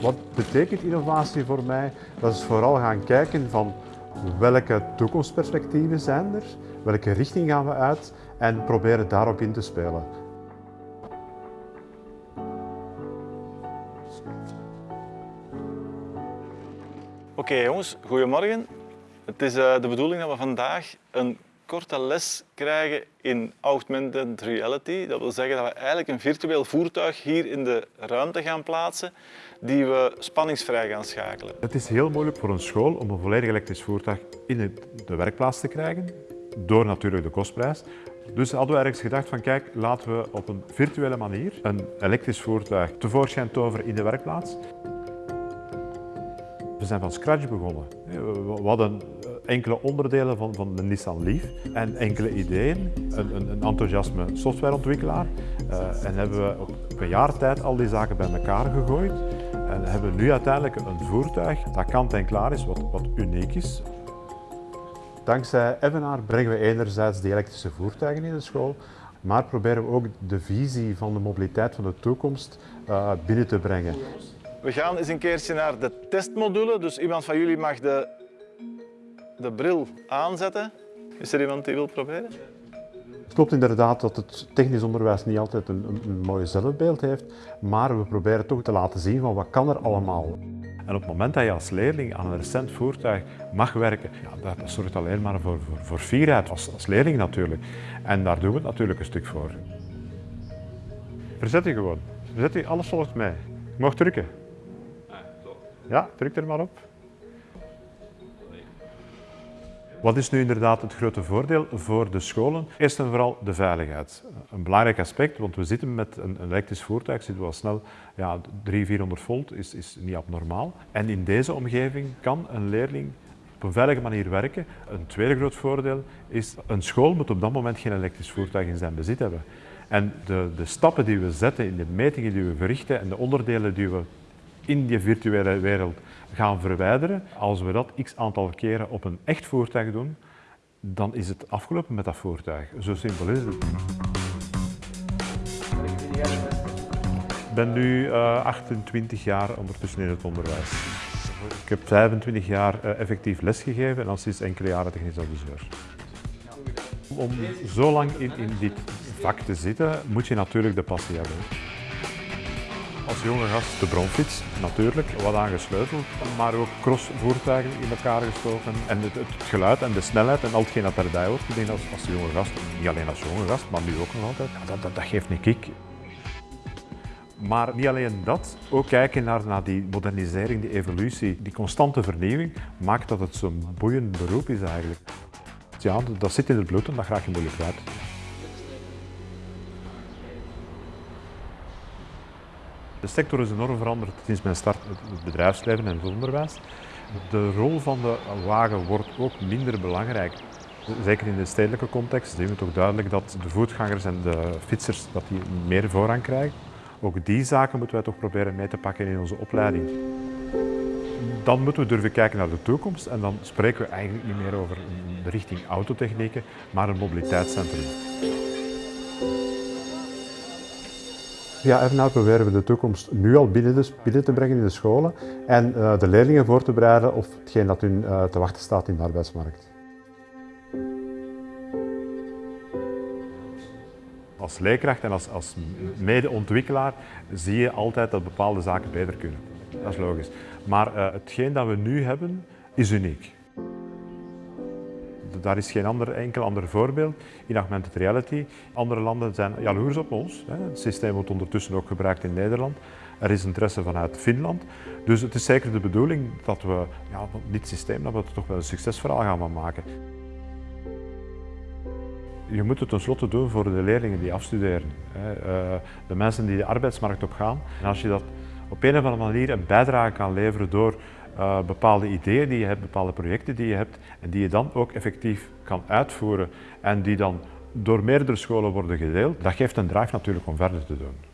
Wat betekent innovatie voor mij? Dat is vooral gaan kijken van welke toekomstperspectieven zijn er, welke richting gaan we uit en proberen daarop in te spelen. Oké jongens, goedemorgen. Het is uh, de bedoeling dat we vandaag een korte les krijgen in augmented reality. Dat wil zeggen dat we eigenlijk een virtueel voertuig hier in de ruimte gaan plaatsen die we spanningsvrij gaan schakelen. Het is heel moeilijk voor een school om een volledig elektrisch voertuig in de werkplaats te krijgen, door natuurlijk de kostprijs. Dus hadden we ergens gedacht van kijk, laten we op een virtuele manier een elektrisch voertuig tevoorschijn toveren in de werkplaats. We zijn van scratch begonnen. We hadden enkele onderdelen van, van de Nissan Leaf en enkele ideeën, een, een, een enthousiasme softwareontwikkelaar. Uh, en hebben we op een jaar tijd al die zaken bij elkaar gegooid en hebben nu uiteindelijk een voertuig dat kant en klaar is, wat, wat uniek is. Dankzij Evenaar brengen we enerzijds die elektrische voertuigen in de school, maar proberen we ook de visie van de mobiliteit van de toekomst uh, binnen te brengen. We gaan eens een keertje naar de testmodule, dus iemand van jullie mag de de bril aanzetten. Is er iemand die wil proberen? Het klopt inderdaad dat het technisch onderwijs niet altijd een, een, een mooi zelfbeeld heeft, maar we proberen toch te laten zien van wat kan er allemaal. En op het moment dat je als leerling aan een recent voertuig mag werken, ja, dat zorgt alleen maar voor, voor, voor fierheid, als, als leerling natuurlijk. En daar doen we het natuurlijk een stuk voor. Verzet je gewoon. Verzet je, alles volgt mij. Je mag drukken. Ja, druk er maar op. Wat is nu inderdaad het grote voordeel voor de scholen? Eerst en vooral de veiligheid. Een belangrijk aspect, want we zitten met een elektrisch voertuig, zitten we al snel, ja, 300, 400 volt is, is niet abnormaal. En in deze omgeving kan een leerling op een veilige manier werken. Een tweede groot voordeel is, een school moet op dat moment geen elektrisch voertuig in zijn bezit hebben. En de, de stappen die we zetten in de metingen die we verrichten en de onderdelen die we in die virtuele wereld gaan verwijderen. Als we dat x aantal keren op een echt voertuig doen, dan is het afgelopen met dat voertuig. Zo simpel is het. Ik ben nu uh, 28 jaar ondertussen in het onderwijs. Ik heb 25 jaar uh, effectief lesgegeven en dan sinds enkele jaren technisch adviseur. Om zo lang in, in dit vak te zitten, moet je natuurlijk de passie hebben. Als jonge gast de bronfiets, natuurlijk, wat aangesleuteld, maar ook crossvoertuigen in elkaar gestoken. En het, het, geluid en de snelheid en al hetgeen dat erbij hoort. Ik denk als, als jonge gast, niet alleen als jonge gast, maar nu ook nog altijd, dat, dat, geeft een kick. Maar niet alleen dat, ook kijken naar, naar die modernisering, die evolutie, die constante vernieuwing, maakt dat het zo'n boeiend beroep is eigenlijk. Ja, dat zit in het bloed en dat graag je moeilijk uit. De sector is enorm veranderd sinds mijn start het bedrijfsleven en het onderwijs. De rol van de wagen wordt ook minder belangrijk. Zeker in de stedelijke context zien we toch duidelijk dat de voetgangers en de fietsers dat die meer voorrang krijgen. Ook die zaken moeten wij toch proberen mee te pakken in onze opleiding. Dan moeten we durven kijken naar de toekomst en dan spreken we eigenlijk niet meer over de richting autotechnieken, maar een mobiliteitscentrum. Via Evenaar proberen we de toekomst nu al binnen, binnen te brengen in de scholen en uh, de leerlingen voor te bereiden op hetgeen dat hun uh, te wachten staat in de arbeidsmarkt. Als leerkracht en als, als medeontwikkelaar zie je altijd dat bepaalde zaken beter kunnen. Dat is logisch. Maar uh, hetgeen dat we nu hebben, is uniek. Daar is geen ander, enkel ander voorbeeld in augmented reality. Andere landen zijn jaloers op ons. Het systeem wordt ondertussen ook gebruikt in Nederland. Er is interesse vanuit Finland. Dus het is zeker de bedoeling dat we ja, dit systeem dat we toch wel een succesverhaal gaan maken. Je moet het tenslotte doen voor de leerlingen die afstuderen. Eh, de mensen die de arbeidsmarkt op gaan. En als je dat op een of andere manier een bijdrage kan leveren door uh, bepaalde ideeën die je hebt, bepaalde projecten die je hebt en die je dan ook effectief kan uitvoeren en die dan door meerdere scholen worden gedeeld, dat geeft een drive natuurlijk om verder te doen.